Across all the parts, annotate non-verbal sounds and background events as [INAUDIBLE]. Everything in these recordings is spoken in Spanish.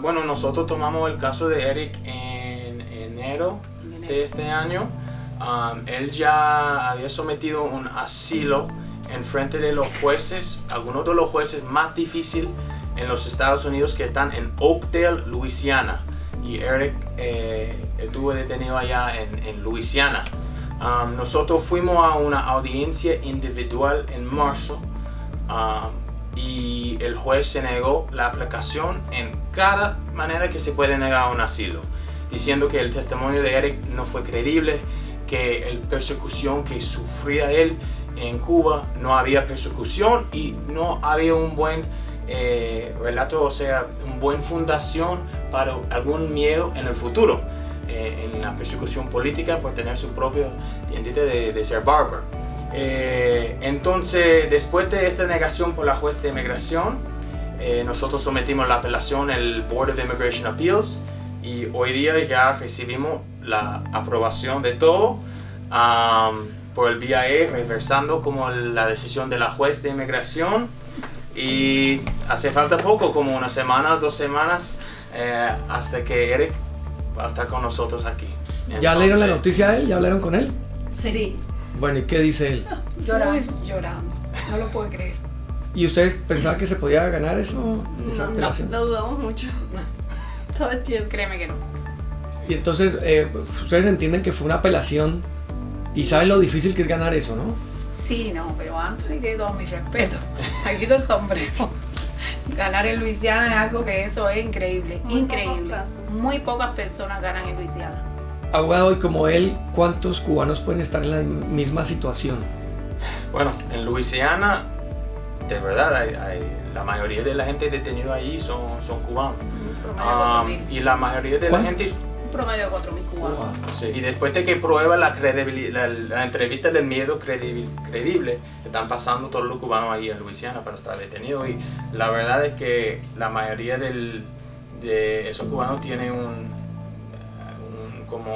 bueno, nosotros tomamos el caso de Eric en enero de este año. Um, él ya había sometido un asilo en frente de los jueces, algunos de los jueces más difíciles en los Estados Unidos que están en Oakdale, Louisiana. Y Eric eh, estuvo detenido allá en, en Louisiana. Um, nosotros fuimos a una audiencia individual en marzo um, y el juez se negó la aplicación en cada manera que se puede negar un asilo, diciendo que el testimonio de Eric no fue creíble, que la persecución que sufría él en Cuba no había persecución y no había un buen eh, relato, o sea, una buena fundación para algún miedo en el futuro, eh, en la persecución política por tener su propio identidad de, ser barber. Eh, entonces, después de esta negación por la juez de inmigración, eh, nosotros sometimos la apelación al Board of Immigration Appeals y hoy día ya recibimos la aprobación de todo um, por el BIA reversando como la decisión de la juez de inmigración y hace falta poco, como una semana, dos semanas, eh, hasta que Eric va a estar con nosotros aquí. ¿Ya leyeron la noticia de él? ¿Ya hablaron con él? Sí. Bueno, ¿y qué dice él? [LAUGHS] Llorando. llorando. No lo puedo creer. ¿Y ustedes pensaban que se podía ganar eso? Esa No, apelación? lo dudamos mucho. [LAUGHS] Todo el tiempo. Créeme que no. Y entonces, eh, ustedes entienden que fue una apelación y saben lo difícil que es ganar eso, ¿no? Sí, no, pero Anthony tiene todo mi respeto. [LAUGHS] Aquí el sombrero. Ganar en Luisiana es algo que eso es increíble, Muy increíble. pocos casos. Muy pocas personas ganan en Luisiana. Abogado, y como él, ¿cuántos cubanos pueden estar en la misma situación? Bueno, en Luisiana, de verdad, hay- hay- la mayoría de la gente detenida ahí son, son cubanos. Un promedio de Um, 4.000. y la mayoría de la ¿Cuántos? gente... Un promedio de 4.000 cubanos. Sí, y después de que prueba la, credibilidad, la, la entrevista del miedo credibil- creíble, están pasando todos los cubanos ahí en Luisiana para estar detenidos. Y la verdad es que la mayoría del- de esos cubanos tienen un- como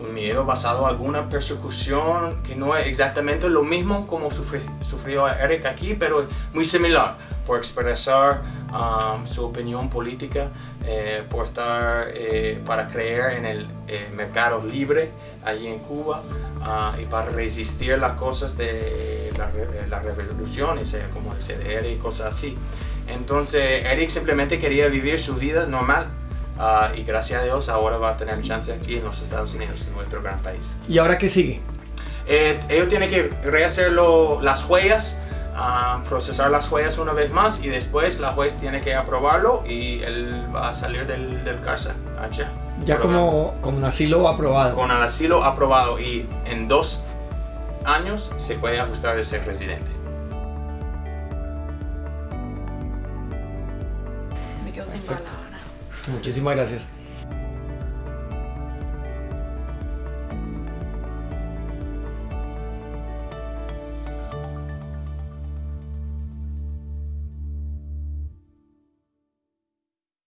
un miedo basado en alguna persecución que no es exactamente lo mismo como sufri- sufrió Eric aquí, pero muy similar por expresar um, su opinión política, eh, por estar, eh, para creer en el eh, mercado libre allí en Cuba ah, y para resistir las cosas de la, re- la revolución, como el CDR y cosas así. Entonces Eric simplemente quería vivir su vida normal ah, y gracias a Dios ahora va a tener chance aquí en los Estados Unidos, en nuestro gran país. ¿Y ahora qué sigue? Eh, ellos tienen que rehacer lo- las huellas, ah, procesar las huellas una vez más y después la juez tiene que aprobarlo y él va a salir del, del cárcel allá. Ya como, como un asilo aprobado. Con el asilo aprobado y en dos años se puede ajustar de ser residente. Me quedo sin palabras. Muchísimas gracias.